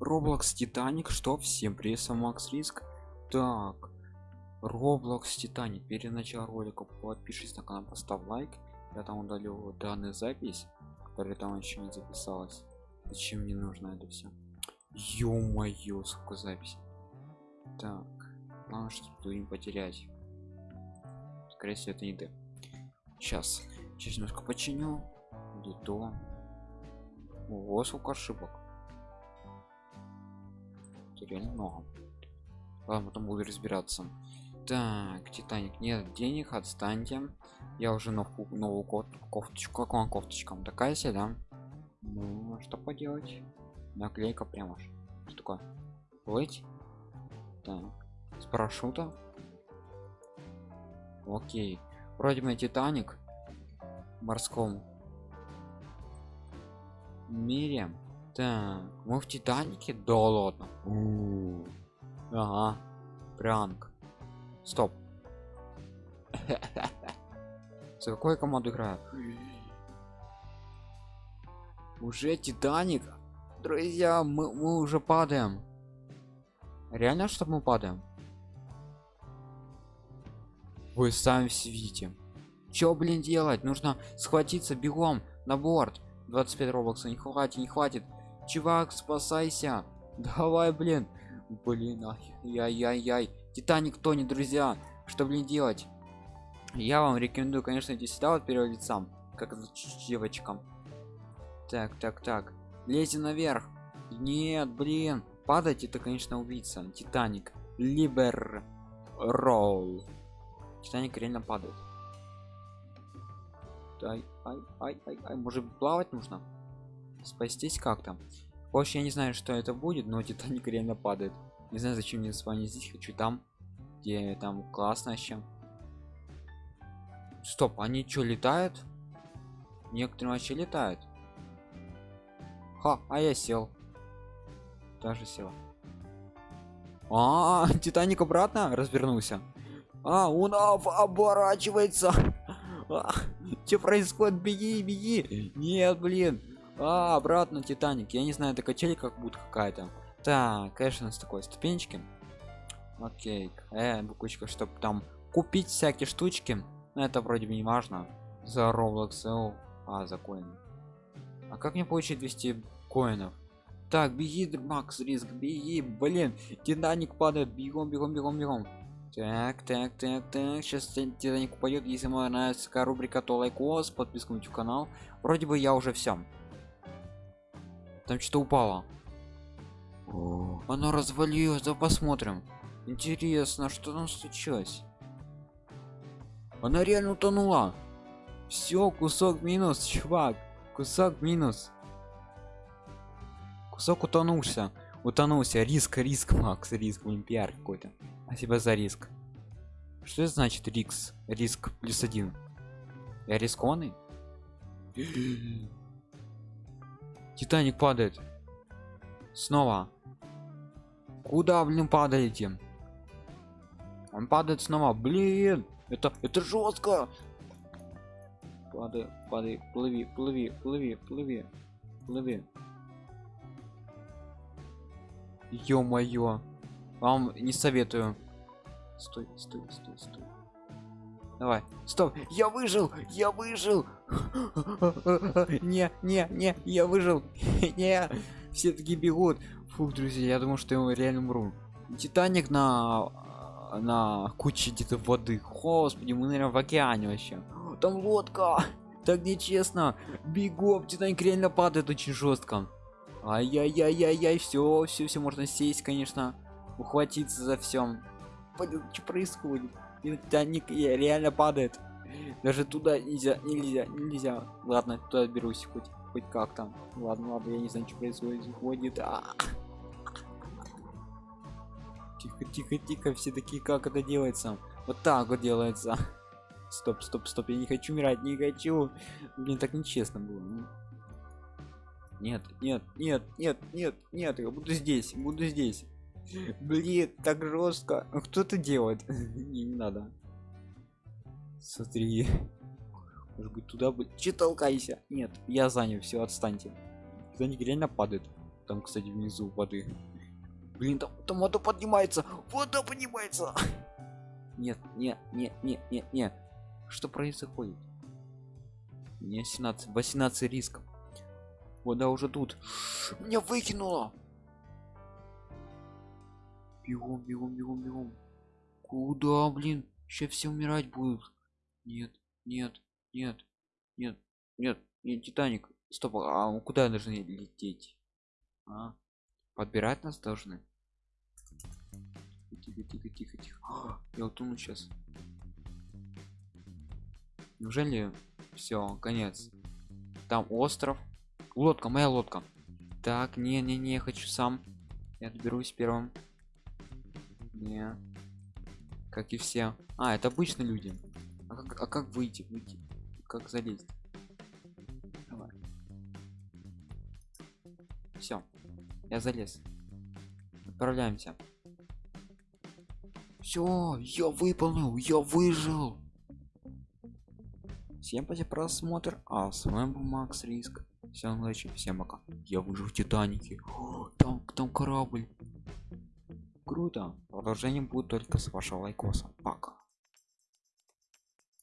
Roblox Титаник, что всем привет, Макс Риск. Так, Roblox Титаник. Перед началом ролика подпишись на канал, поставь лайк. Я там удалил данную запись, которая там еще не записалась. Зачем мне нужно это все? Ё-моё, сколько записей. Так, главное, чтобы не потерять. Скорее всего, это не ты. Сейчас, сейчас немножко починю. Где то? Ого, сколько ошибок. Реально много. Ладно, потом буду разбираться. Так, Титаник, нет денег, отстаньте. Я уже новую, новую кот, кофточку, как вам кофточка? Такая себе, да? Ну, что поделать? Наклейка прямо аж. Что такое? Плыть? Так, с парашюта? Окей. Вроде бы Титаник в морском мире. Так, мы в Титанике? Да ладно. У -у -у. Ага. Пранк. Стоп. За какую команду играю? Уже Титаник? Друзья, мы, мы уже падаем. Реально, что мы падаем? Вы сами все видите. Чё, блин, делать? Нужно схватиться бегом на борт. 25 робокса не хватит, не хватит. Чувак, спасайся. Давай, блин. Блин, ай-яй-яй. Титаник тонет, друзья. Что, блин, делать? Я вам рекомендую, конечно, идти сюда вот первым лицам, как девочкам. Так, так, так. Лезьте наверх. Нет, блин. Падать это, конечно, убийца. Титаник. Либер. Ролл. Титаник реально падает. Ай, ай, ай, ай, ай. Может плавать нужно? Спастись как-то. Больше я не знаю, что это будет, но Титаник реально падает. Не знаю, зачем мне с вами здесь. Хочу там, где там классно еще. Стоп, они что летают? Некоторые вообще летают. Ха, а я сел. Тоже сел. А, -а, -а Титаник обратно развернулся. А, он оборачивается. А, что происходит? Беги, беги. Нет, блин. А, обратно Титаник. Я не знаю, это качели как будет какая-то. Так, конечно, с такой ступенечки. Окей. Э, буквочка, чтобы там купить всякие штучки. Но это вроде бы не важно. За Roblox. А, за коины. А как мне получить 200 коинов? Так, беги, Макс, риск, беги, блин, Титаник падает, бегом, бегом, бегом, бегом. Так, так, так, так, сейчас Титаник упадет, если вам нравится такая рубрика, то лайкос, подписку на канал. Вроде бы я уже все. Там что-то упало. О, оно развалилось, да посмотрим. Интересно, что там случилось? Она реально утонула. Все, кусок минус, чувак. Кусок минус. Кусок утонулся. Утонулся. Риск, риск, Макс, риск, олимпиар какой-то. А себя за риск. Что это значит риск? Риск плюс один. Я рискованный? Титаник падает. Снова. Куда, блин, падаете? Он падает снова. Блин, это это жестко. Падай, падай, плыви, плыви, плыви, плыви, плыви. Ё-моё. Вам не советую. Стой, стой, стой, стой. Давай. Стоп. Я выжил. Я выжил. Не, не, не, я выжил. Не. Все таки бегут. Фух, друзья, я думал, что я реально умру. Титаник на на куче где-то воды. Господи, мы, наверное, в океане вообще. Там лодка. Так нечестно. Бегом, Титаник реально падает очень жестко. Ай-яй-яй-яй-яй, все, все, все можно сесть, конечно. Ухватиться за всем. Что происходит? Титаник реально падает. Даже туда нельзя, нельзя, нельзя. Ладно, туда берусь хоть, хоть как там. Ладно, ладно, я не знаю, что происходит. А -а -а. Тихо, тихо, тихо, все такие, как это делается? Вот так вот делается. Стоп, стоп, стоп, я не хочу умирать, не хочу. Блин, так нечестно было. Нет, нет, нет, нет, нет, нет, я буду здесь, буду здесь. Блин, так жестко. Кто это делает? не, надо. Смотри. Может быть туда будет. Че толкайся? Нет, я занял, все, отстаньте. Кто-нибудь реально падает. там кстати внизу воды блин там, там вода поднимается вода поднимается нет нет нет нет нет нет что происходит не 17 18 рисков вода уже тут меня выкинуло бегом бегом бегом бегом. Куда блин? Сейчас все умирать будут. Нет нет нет нет нет нет титаник стоп а куда должны лететь? А? подбирать нас должны? Тихо тихо тихо тихо А, я утону сейчас неужели все конец? Там остров. Лодка моя лодка. Так не не не хочу сам. Я доберусь первым не. Как и все. А это обычные люди. А как, а как выйти выйти? Как залезть? Давай. Все я залез. Отправляемся. Все я выполнил я выжил. Всем спасибо просмотр. А с вами был макс риск. Всем удачи всем пока. Я выжил в титанике. О, там там корабль круто. Продолжение будет только с вашего лайкоса. Пока